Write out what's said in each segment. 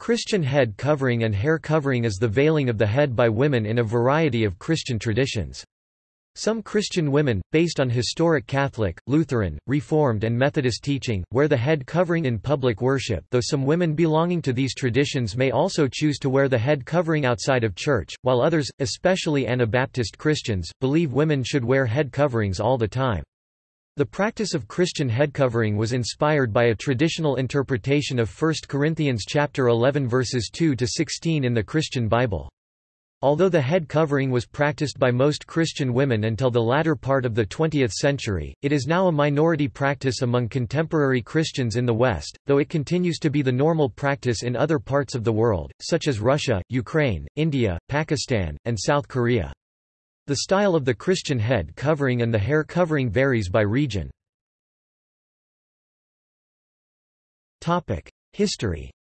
Christian head covering and hair covering is the veiling of the head by women in a variety of Christian traditions. Some Christian women, based on historic Catholic, Lutheran, Reformed and Methodist teaching, wear the head covering in public worship though some women belonging to these traditions may also choose to wear the head covering outside of church, while others, especially Anabaptist Christians, believe women should wear head coverings all the time. The practice of Christian head covering was inspired by a traditional interpretation of 1 Corinthians chapter 11 verses 2 to 16 in the Christian Bible. Although the head covering was practiced by most Christian women until the latter part of the 20th century, it is now a minority practice among contemporary Christians in the West, though it continues to be the normal practice in other parts of the world, such as Russia, Ukraine, India, Pakistan, and South Korea. The style of the Christian head covering and the hair covering varies by region. History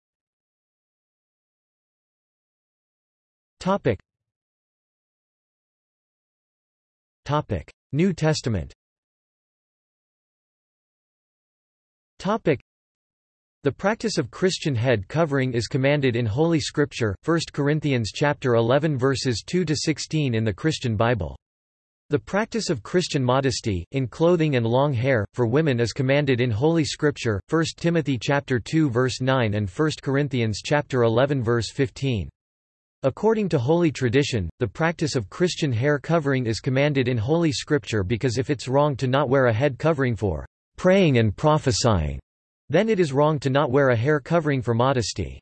Topic: New Testament the practice of Christian head covering is commanded in Holy Scripture, 1 Corinthians chapter 11 verses 2 to 16 in the Christian Bible. The practice of Christian modesty in clothing and long hair for women is commanded in Holy Scripture, 1 Timothy chapter 2 verse 9 and 1 Corinthians chapter 11 verse 15. According to holy tradition, the practice of Christian hair covering is commanded in Holy Scripture because if it's wrong to not wear a head covering for praying and prophesying, then it is wrong to not wear a hair covering for modesty.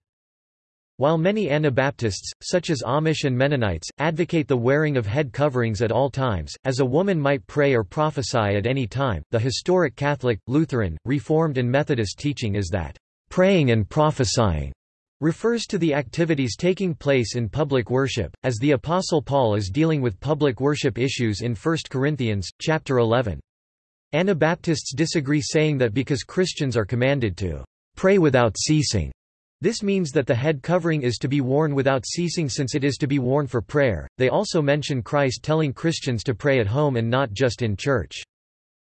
While many Anabaptists, such as Amish and Mennonites, advocate the wearing of head coverings at all times, as a woman might pray or prophesy at any time, the historic Catholic, Lutheran, Reformed and Methodist teaching is that, "...praying and prophesying," refers to the activities taking place in public worship, as the Apostle Paul is dealing with public worship issues in 1 Corinthians, chapter 11. Anabaptists disagree saying that because Christians are commanded to pray without ceasing, this means that the head covering is to be worn without ceasing since it is to be worn for prayer. They also mention Christ telling Christians to pray at home and not just in church.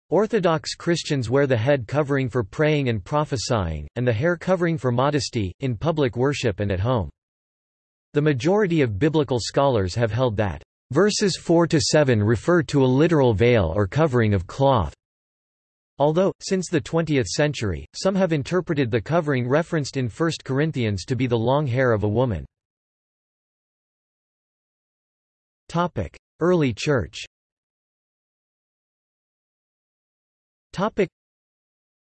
Orthodox Christians wear the head covering for praying and prophesying, and the hair covering for modesty, in public worship and at home. The majority of biblical scholars have held that verses 4 to 7 refer to a literal veil or covering of cloth. Although, since the 20th century, some have interpreted the covering referenced in 1 Corinthians to be the long hair of a woman. Early Church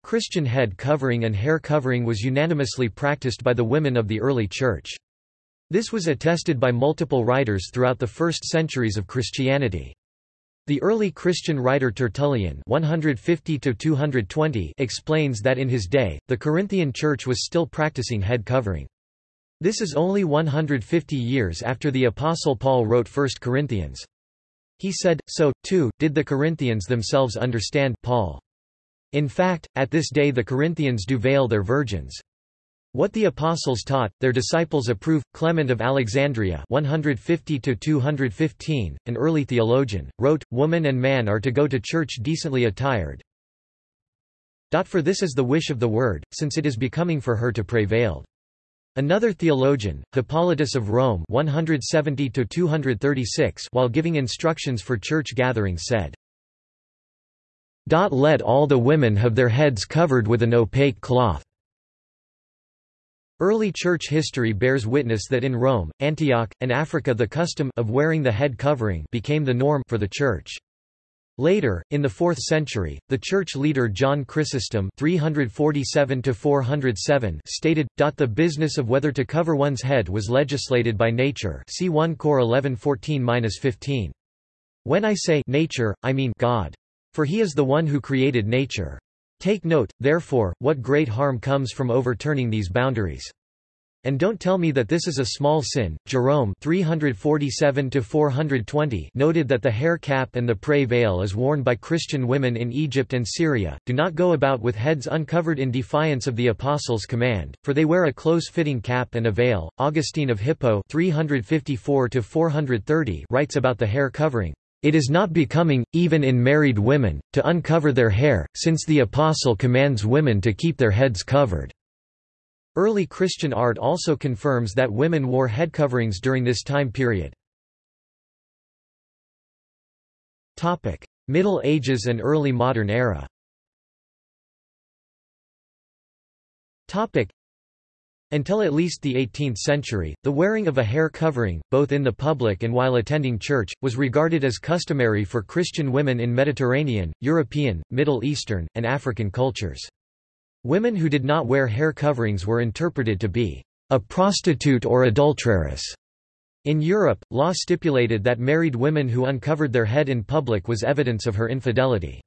Christian head covering and hair covering was unanimously practiced by the women of the early Church. This was attested by multiple writers throughout the first centuries of Christianity. The early Christian writer Tertullian 150 explains that in his day, the Corinthian church was still practicing head covering. This is only 150 years after the Apostle Paul wrote 1 Corinthians. He said, so, too, did the Corinthians themselves understand Paul. In fact, at this day the Corinthians do veil their virgins. What the apostles taught, their disciples approve. Clement of Alexandria 150 to 215, an early theologian, wrote, Woman and man are to go to church decently attired. For this is the wish of the word, since it is becoming for her to pray veiled. Another theologian, Hippolytus of Rome 170-236 while giving instructions for church gatherings said, Let all the women have their heads covered with an opaque cloth. Early church history bears witness that in Rome, Antioch, and Africa the custom of wearing the head covering became the norm for the church. Later, in the 4th century, the church leader John Chrysostom 347 stated, The business of whether to cover one's head was legislated by nature see 1 Cor 11:14-15. When I say nature, I mean God. For he is the one who created nature. Take note, therefore, what great harm comes from overturning these boundaries. And don't tell me that this is a small sin. Jerome 347 noted that the hair cap and the pray veil is worn by Christian women in Egypt and Syria, do not go about with heads uncovered in defiance of the apostles' command, for they wear a close-fitting cap and a veil. Augustine of Hippo 354 writes about the hair covering. It is not becoming, even in married women, to uncover their hair, since the Apostle commands women to keep their heads covered. Early Christian art also confirms that women wore head coverings during this time period. Middle Ages and early modern era until at least the 18th century, the wearing of a hair covering, both in the public and while attending church, was regarded as customary for Christian women in Mediterranean, European, Middle Eastern, and African cultures. Women who did not wear hair coverings were interpreted to be a prostitute or adulteress. In Europe, law stipulated that married women who uncovered their head in public was evidence of her infidelity.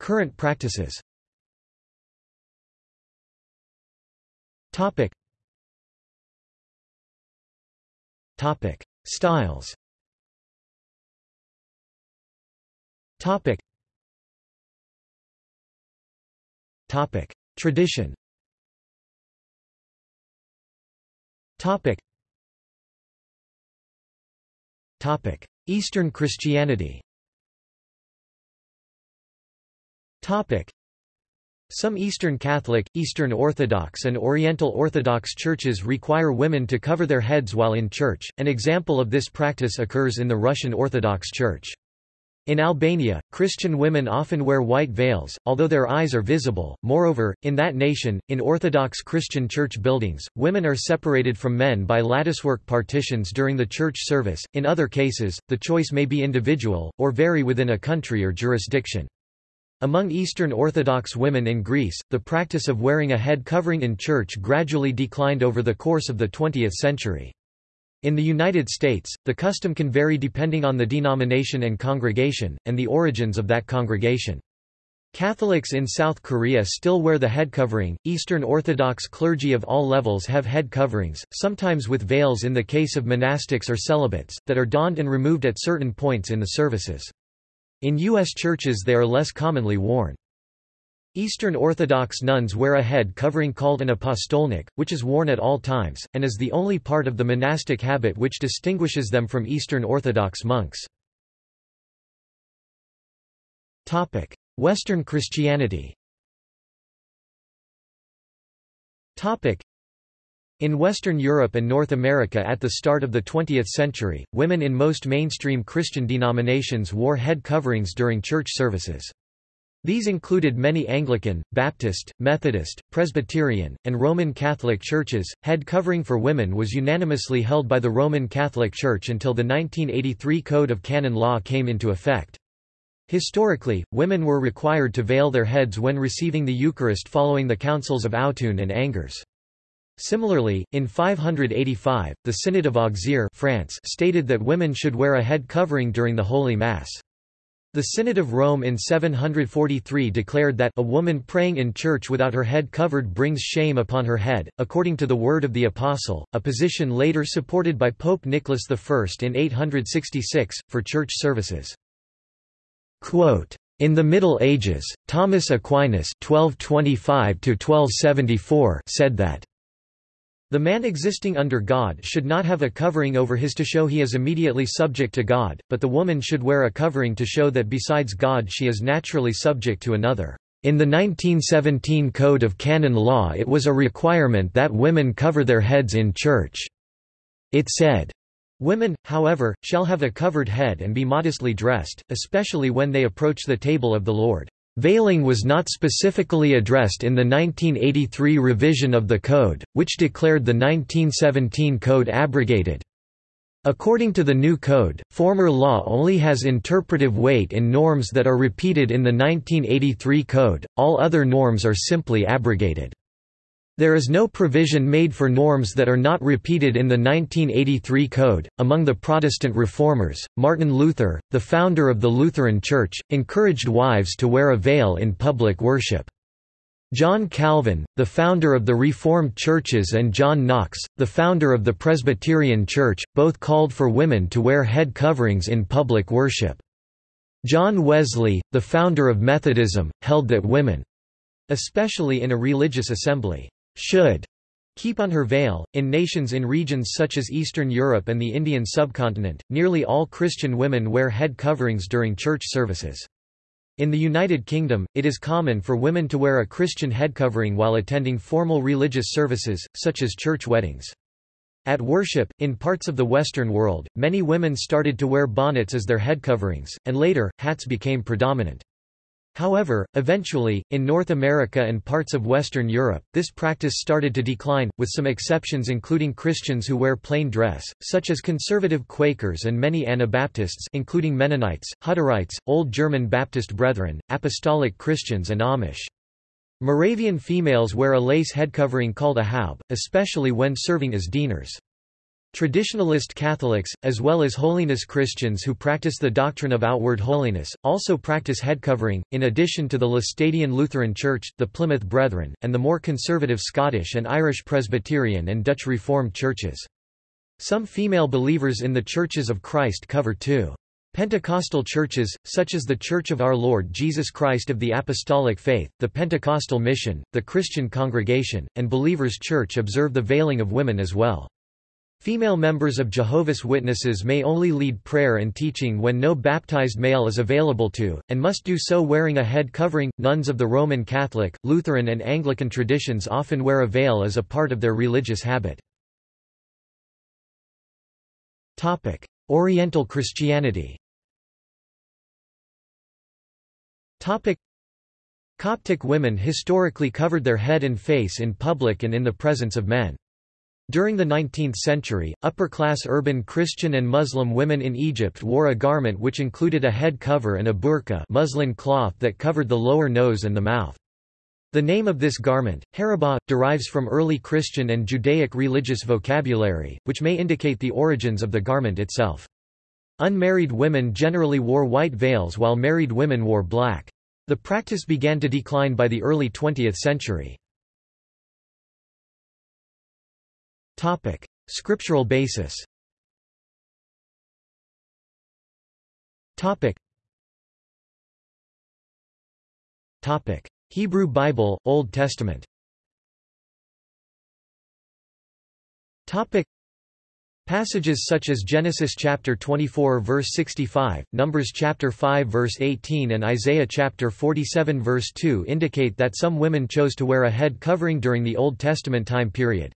Current practices Topic. Topic. Styles Topic. Topic. Tradition Topic. Topic. Eastern Christianity Topic. Some Eastern Catholic, Eastern Orthodox and Oriental Orthodox churches require women to cover their heads while in church. An example of this practice occurs in the Russian Orthodox Church. In Albania, Christian women often wear white veils, although their eyes are visible. Moreover, in that nation, in Orthodox Christian church buildings, women are separated from men by latticework partitions during the church service. In other cases, the choice may be individual, or vary within a country or jurisdiction. Among Eastern Orthodox women in Greece, the practice of wearing a head covering in church gradually declined over the course of the 20th century. In the United States, the custom can vary depending on the denomination and congregation, and the origins of that congregation. Catholics in South Korea still wear the head covering. Eastern Orthodox clergy of all levels have head coverings, sometimes with veils in the case of monastics or celibates, that are donned and removed at certain points in the services. In U.S. churches they are less commonly worn. Eastern Orthodox nuns wear a head covering called an apostolnik, which is worn at all times, and is the only part of the monastic habit which distinguishes them from Eastern Orthodox monks. Western Christianity in Western Europe and North America at the start of the 20th century, women in most mainstream Christian denominations wore head coverings during church services. These included many Anglican, Baptist, Methodist, Presbyterian, and Roman Catholic churches. Head covering for women was unanimously held by the Roman Catholic Church until the 1983 Code of Canon Law came into effect. Historically, women were required to veil their heads when receiving the Eucharist following the councils of Autun and Angers. Similarly, in 585, the Synod of Auxerre France stated that women should wear a head covering during the Holy Mass. The Synod of Rome in 743 declared that a woman praying in church without her head covered brings shame upon her head, according to the word of the Apostle, a position later supported by Pope Nicholas I in 866, for church services. Quote, in the Middle Ages, Thomas Aquinas 1225 said that the man existing under God should not have a covering over his to show he is immediately subject to God, but the woman should wear a covering to show that besides God she is naturally subject to another. In the 1917 Code of Canon Law it was a requirement that women cover their heads in church. It said, Women, however, shall have a covered head and be modestly dressed, especially when they approach the table of the Lord. Veiling was not specifically addressed in the 1983 revision of the Code, which declared the 1917 Code abrogated. According to the new code, former law only has interpretive weight in norms that are repeated in the 1983 code, all other norms are simply abrogated. There is no provision made for norms that are not repeated in the 1983 Code. Among the Protestant reformers, Martin Luther, the founder of the Lutheran Church, encouraged wives to wear a veil in public worship. John Calvin, the founder of the Reformed churches and John Knox, the founder of the Presbyterian Church, both called for women to wear head coverings in public worship. John Wesley, the founder of Methodism, held that women—especially in a religious assembly should keep on her veil. In nations in regions such as Eastern Europe and the Indian subcontinent, nearly all Christian women wear head coverings during church services. In the United Kingdom, it is common for women to wear a Christian head covering while attending formal religious services, such as church weddings. At worship, in parts of the Western world, many women started to wear bonnets as their head coverings, and later, hats became predominant. However, eventually, in North America and parts of Western Europe, this practice started to decline, with some exceptions including Christians who wear plain dress, such as conservative Quakers and many Anabaptists including Mennonites, Hutterites, Old German Baptist Brethren, Apostolic Christians and Amish. Moravian females wear a lace head covering called a haube, especially when serving as dieners. Traditionalist Catholics, as well as holiness Christians who practice the doctrine of outward holiness, also practice head covering, in addition to the Laestadian Lutheran Church, the Plymouth Brethren, and the more conservative Scottish and Irish Presbyterian and Dutch Reformed churches. Some female believers in the Churches of Christ cover too. Pentecostal churches, such as the Church of Our Lord Jesus Christ of the Apostolic Faith, the Pentecostal Mission, the Christian Congregation, and Believers Church observe the veiling of women as well. Female members of Jehovah's Witnesses may only lead prayer and teaching when no baptized male is available to, and must do so wearing a head covering. Nuns of the Roman Catholic, Lutheran, and Anglican traditions often wear a veil as a part of their religious habit. Topic: Oriental Christianity Topic. Coptic women historically covered their head and face in public and in the presence of men. During the 19th century, upper-class urban Christian and Muslim women in Egypt wore a garment which included a head cover and a burqa muslin cloth that covered the lower nose and the mouth. The name of this garment, harabah, derives from early Christian and Judaic religious vocabulary, which may indicate the origins of the garment itself. Unmarried women generally wore white veils while married women wore black. The practice began to decline by the early 20th century. Topic: Scriptural basis. Topic. Topic: Hebrew Bible, Old Testament. Topic: Passages such as Genesis chapter 24 verse 65, Numbers chapter 5 verse 18 and Isaiah chapter 47 verse 2 indicate that some women chose to wear a head covering during the Old Testament time period.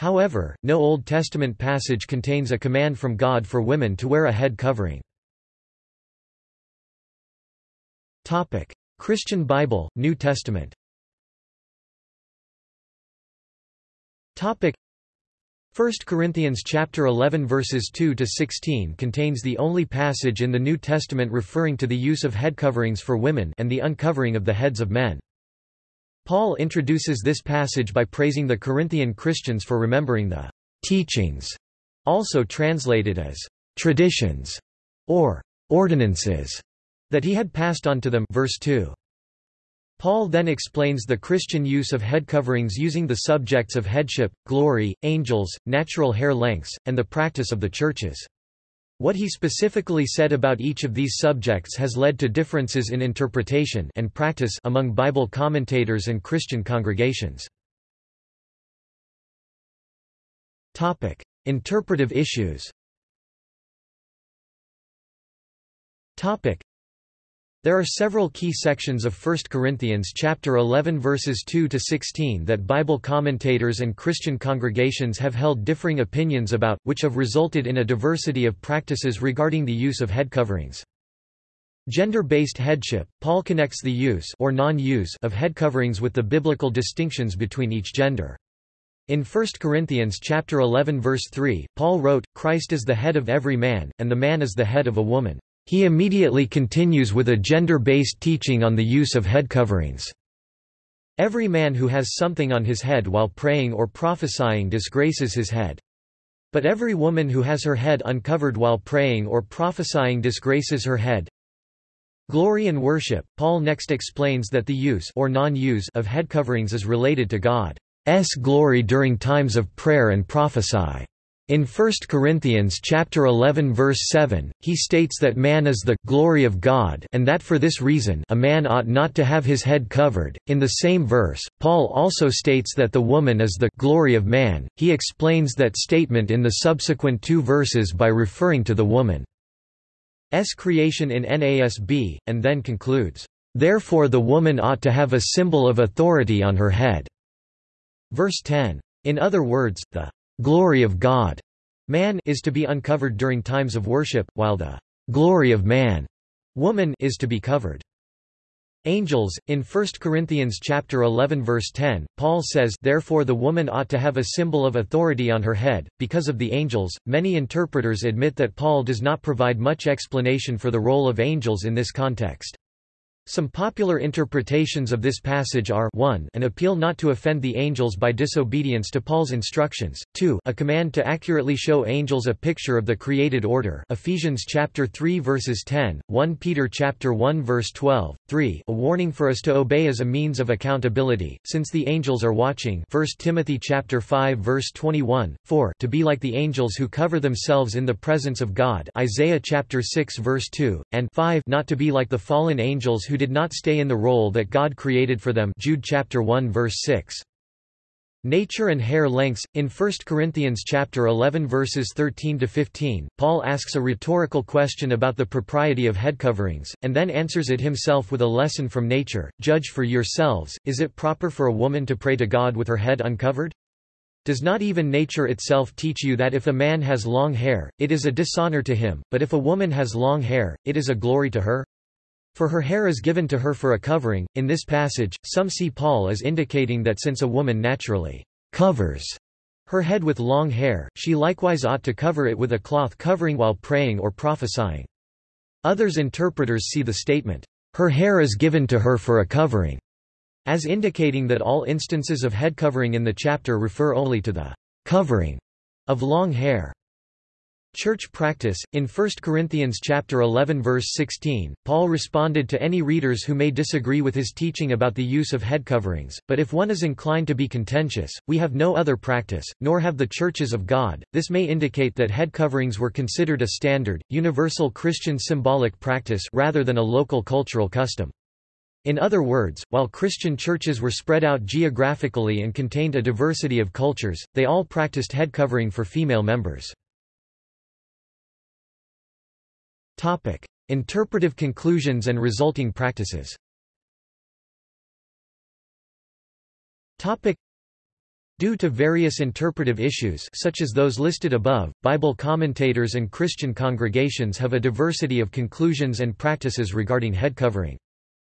However, no Old Testament passage contains a command from God for women to wear a head covering. Christian Bible, New Testament. Topic: 1 Corinthians chapter 11 verses 2 to 16 contains the only passage in the New Testament referring to the use of head coverings for women and the uncovering of the heads of men. Paul introduces this passage by praising the Corinthian Christians for remembering the teachings, also translated as traditions or ordinances that he had passed on to them verse 2. Paul then explains the Christian use of head coverings using the subjects of headship, glory, angels, natural hair lengths, and the practice of the churches. What he specifically said about each of these subjects has led to differences in interpretation and practice among Bible commentators and Christian congregations. Topic: Interpretive issues. Topic: there are several key sections of 1 Corinthians chapter 11 verses 2 to 16 that Bible commentators and Christian congregations have held differing opinions about, which have resulted in a diversity of practices regarding the use of head coverings. Gender-based headship, Paul connects the use or non-use of head coverings with the biblical distinctions between each gender. In 1 Corinthians chapter 11 verse 3, Paul wrote, Christ is the head of every man, and the man is the head of a woman. He immediately continues with a gender-based teaching on the use of head coverings. Every man who has something on his head while praying or prophesying disgraces his head. But every woman who has her head uncovered while praying or prophesying disgraces her head. Glory and worship. Paul next explains that the use or non-use of head coverings is related to God's glory during times of prayer and prophesy. In 1 Corinthians chapter 11 verse 7, he states that man is the glory of God and that for this reason a man ought not to have his head covered. In the same verse, Paul also states that the woman is the glory of man. He explains that statement in the subsequent two verses by referring to the woman. creation in NASB, and then concludes, "...therefore the woman ought to have a symbol of authority on her head." Verse 10. In other words, the glory of God. Man is to be uncovered during times of worship, while the glory of man woman is to be covered. Angels in 1 Corinthians chapter 11 verse 10 Paul says therefore the woman ought to have a symbol of authority on her head. Because of the angels many interpreters admit that Paul does not provide much explanation for the role of angels in this context some popular interpretations of this passage are 1 an appeal not to offend the angels by disobedience to Paul's instructions, 2 a command to accurately show angels a picture of the created order Ephesians chapter 3 verses 10, 1 Peter chapter 1 verse 12, 3 a warning for us to obey as a means of accountability, since the angels are watching 1 Timothy chapter 5 verse 21, 4 to be like the angels who cover themselves in the presence of God Isaiah chapter 6 verse 2, and 5 not to be like the fallen angels who did not stay in the role that God created for them Jude chapter 1 verse 6. Nature and hair lengths in 1 Corinthians chapter 11 verses 13 to 15 Paul asks a rhetorical question about the propriety of head coverings and then answers it himself with a lesson from nature judge for yourselves is it proper for a woman to pray to God with her head uncovered does not even nature itself teach you that if a man has long hair it is a dishonor to him but if a woman has long hair it is a glory to her for her hair is given to her for a covering. In this passage, some see Paul as indicating that since a woman naturally covers her head with long hair, she likewise ought to cover it with a cloth covering while praying or prophesying. Others interpreters see the statement, her hair is given to her for a covering, as indicating that all instances of head covering in the chapter refer only to the covering of long hair. Church practice. In 1 Corinthians chapter 11 verse 16 Paul responded to any readers who may disagree with his teaching about the use of head coverings but if one is inclined to be contentious we have no other practice nor have the churches of God. This may indicate that head coverings were considered a standard universal Christian symbolic practice rather than a local cultural custom. In other words, while Christian churches were spread out geographically and contained a diversity of cultures, they all practiced head covering for female members. Topic: Interpretive conclusions and resulting practices. Topic: Due to various interpretive issues such as those listed above, Bible commentators and Christian congregations have a diversity of conclusions and practices regarding head covering.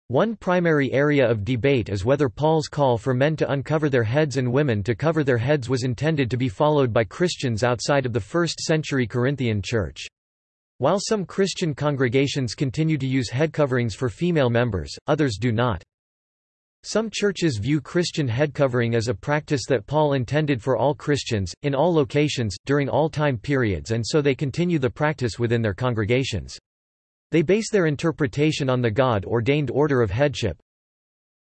One primary area of debate is whether Paul's call for men to uncover their heads and women to cover their heads was intended to be followed by Christians outside of the 1st century Corinthian church. While some Christian congregations continue to use head coverings for female members, others do not. Some churches view Christian head covering as a practice that Paul intended for all Christians, in all locations, during all time periods and so they continue the practice within their congregations. They base their interpretation on the God-ordained order of headship.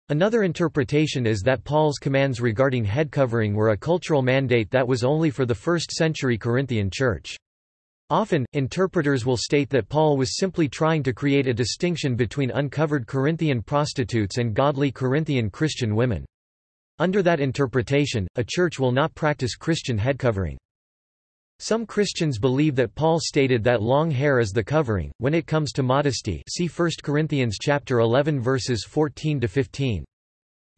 Another interpretation is that Paul's commands regarding head covering were a cultural mandate that was only for the first century Corinthian church. Often, interpreters will state that Paul was simply trying to create a distinction between uncovered Corinthian prostitutes and godly Corinthian Christian women. Under that interpretation, a church will not practice Christian head covering. Some Christians believe that Paul stated that long hair is the covering. When it comes to modesty, see 1 Corinthians chapter 11 verses 14 to 15.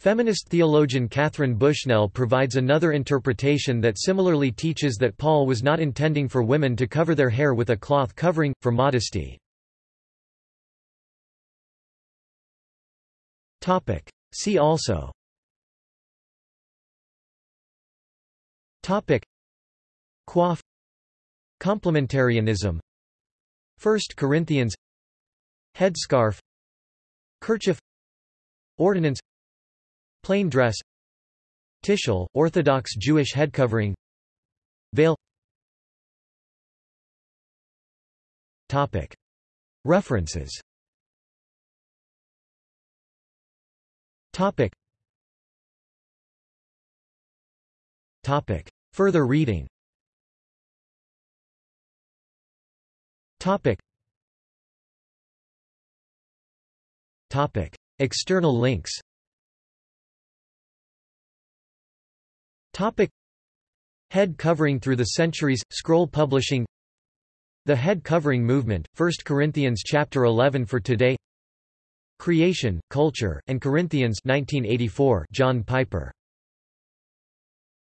Feminist theologian Katharine Bushnell provides another interpretation that similarly teaches that Paul was not intending for women to cover their hair with a cloth covering, for modesty. See also. Topic. Coif Complementarianism. 1 Corinthians. Headscarf. Kerchief. Ordinance Plain dress Tichel, Orthodox Jewish headcovering Veil Topic. References Topic. Topic. Further reading Topic. Topic. External links Topic. Head covering through the centuries, scroll publishing. The Head Covering Movement, 1 Corinthians chapter 11 for today. Creation, Culture, and Corinthians 1984 John Piper